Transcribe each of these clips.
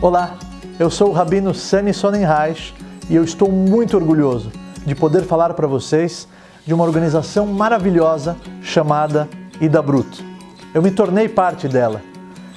Olá, eu sou o Rabino Sani Sonnenreich e eu estou muito orgulhoso de poder falar para vocês de uma organização maravilhosa chamada Ida Brut. Eu me tornei parte dela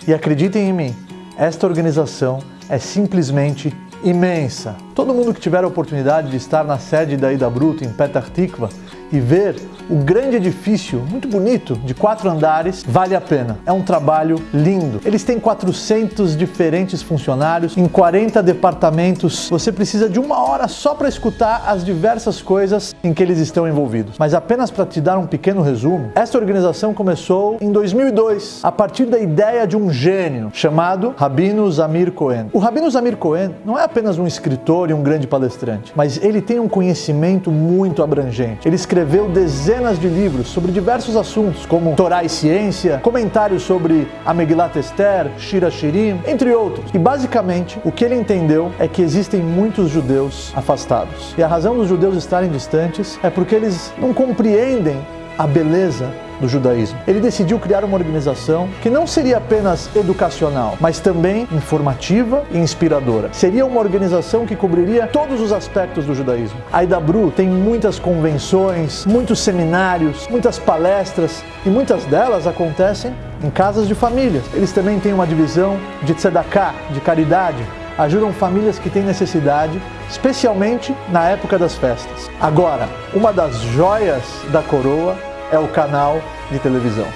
e acreditem em mim, esta organização é simplesmente imensa. Todo mundo que tiver a oportunidade de estar na sede da Ida Brut em Petah Tikva e ver o grande edifício, muito bonito, de quatro andares, vale a pena. É um trabalho lindo. Eles têm 400 diferentes funcionários em 40 departamentos. Você precisa de uma hora só para escutar as diversas coisas em que eles estão envolvidos. Mas apenas para te dar um pequeno resumo, esta organização começou em 2002, a partir da ideia de um gênio chamado Rabino Zamir Cohen. O Rabino Zamir Cohen não é apenas um escritor e um grande palestrante, mas ele tem um conhecimento muito abrangente. Ele escreveu dezenas de livros sobre diversos assuntos, como Torá e ciência, comentários sobre a Esther, Shira Shirim, entre outros. E basicamente, o que ele entendeu é que existem muitos judeus afastados. E a razão dos judeus estarem distantes é porque eles não compreendem a beleza do judaísmo. Ele decidiu criar uma organização que não seria apenas educacional, mas também informativa e inspiradora. Seria uma organização que cobriria todos os aspectos do judaísmo. A Idabru tem muitas convenções, muitos seminários, muitas palestras e muitas delas acontecem em casas de famílias. Eles também têm uma divisão de tzedakah, de caridade, ajudam famílias que têm necessidade, especialmente na época das festas. Agora, uma das joias da coroa é o canal de televisão.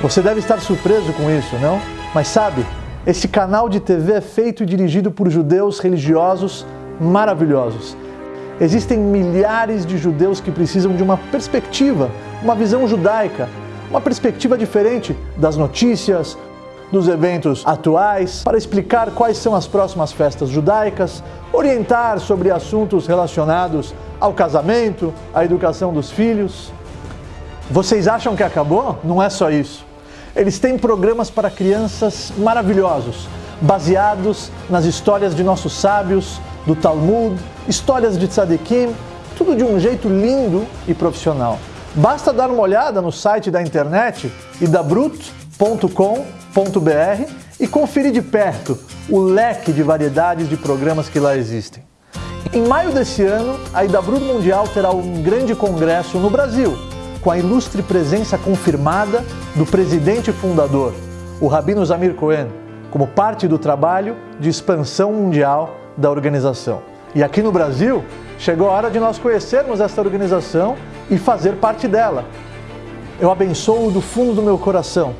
Você deve estar surpreso com isso, não? Mas sabe, esse canal de TV é feito e dirigido por judeus religiosos maravilhosos. Existem milhares de judeus que precisam de uma perspectiva, uma visão judaica, uma perspectiva diferente das notícias, dos eventos atuais, para explicar quais são as próximas festas judaicas, orientar sobre assuntos relacionados ao casamento, à educação dos filhos. Vocês acham que acabou? Não é só isso. Eles têm programas para crianças maravilhosos, baseados nas histórias de nossos sábios, do Talmud, histórias de tzadikim, tudo de um jeito lindo e profissional. Basta dar uma olhada no site da internet idabrut.com.br e conferir de perto o leque de variedades de programas que lá existem. Em maio desse ano, a Idabrut Mundial terá um grande congresso no Brasil, com a ilustre presença confirmada do presidente fundador, o Rabino Zamir Cohen, como parte do trabalho de expansão mundial da organização. E aqui no Brasil, chegou a hora de nós conhecermos esta organização e fazer parte dela. Eu abençoo do fundo do meu coração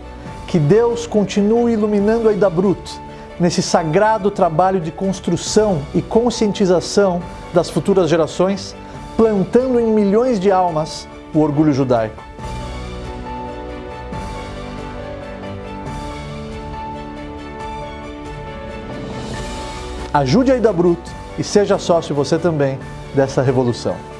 que Deus continue iluminando a Ida Brut nesse sagrado trabalho de construção e conscientização das futuras gerações, plantando em milhões de almas o orgulho judaico. Ajude a Ida Brut e seja sócio você também dessa revolução.